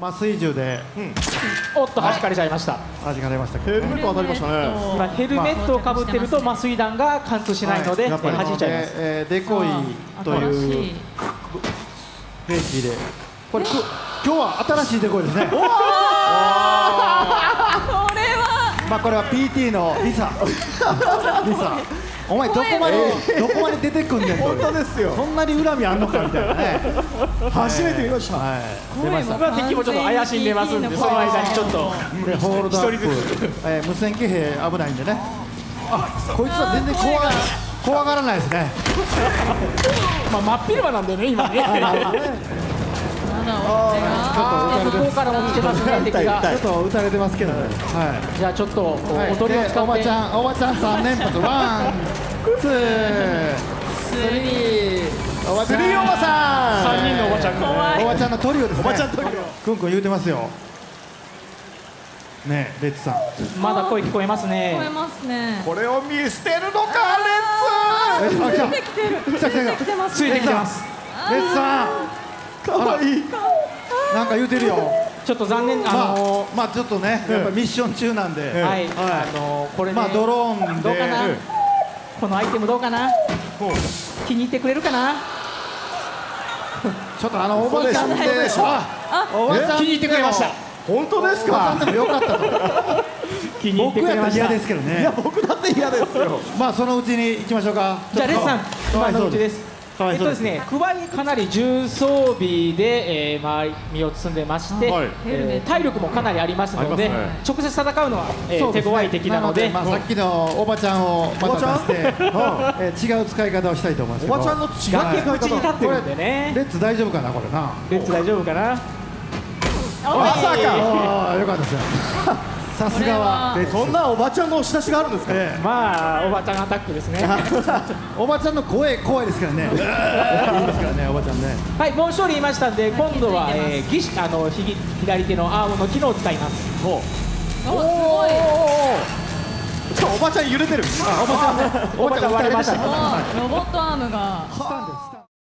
麻酔銃で。おっと弾かれちゃいました。弾かれましたけどね。ヘルメット。当たりましたね今ヘルメットをかぶってると麻酔弾が貫通しないので、やっぱり弾いちゃいます。えーデコイというい。兵器で。これく今日は新しいデコイですね。これは。まあこれは PT のリサ。リサ。お前どこまでどこまで出てくんねんと本当ですよ。そんなに恨みあんのかみたいなね初めて見ました。はい。声も僕は敵もちょっと怪しんでますんでその間にちょっと。でホールドアップ。一人ずえー無線騎兵危ないんでね。あこいつは全然怖が怖がらないですね。まあ真っ昼間なんでね今 ね。まだちょっと撃たれて向こうからも来てますね敵が。ちょっと撃たれてますけどね。はじゃあちょっとおとりを使ってで。おばちゃんおばちゃん三連発。ワンツー。スリーおばちゃん。おばさん3人のおばちゃん。がおばちゃんのトリオですね。おばちゃんトリオ。くんくん言うてますよ。ねえレッツさん。まだ声聞こえます聞ねこえますね。これを見捨てるのかレッえあ来た出てきてる。来た来た来た出てきてますついてきてます。レッツさん。ツかわいい。なんか言うてるよ。ちょっと残念あまあの、まあちょっとねやっぱミッション中なんで、ーはい、あのーこれね、まあドローンで。どうかな？このアイテムどうかな？気に入ってくれるかな？ちょっとあのおばちゃんで嘘でしょあおばちゃん気に入ってくれました。本当ですか？でもよかったと気に入って僕やったらくれました嫌ですけどいやね僕だって嫌ですよ。まあそのうちに行きましょうか。じゃあレッツさん今のうちですかわいそうですえっとですね、クワにかなり重装備で、えー、周り身を包んでまして、はい。えー体力もかなりありますのでね。直接戦うのは、えーね。手強い敵なのでまあ、さっきのおばちゃんをまた出して、うん？えー違う使い方をしたいと思いますけど。おばちゃんの違う崖っぷちに立方ってるんでね。レッツ大丈夫かなこれな。レッツ大丈夫かな？まさか。ああよかったですよさすがは。そんなおばちゃんの押し出しがあるんですか？えまあおばちゃんアタックですね。は えおばちゃんの声怖いですからね。いいですからねおばちゃんね。いもう一人いましたんで今度は、えー、義手あのひ左手のアームの機能を使います。お。すごいちょおばちゃん揺れてる。あおばちゃんね。おばちゃん割れました。おロボットアームが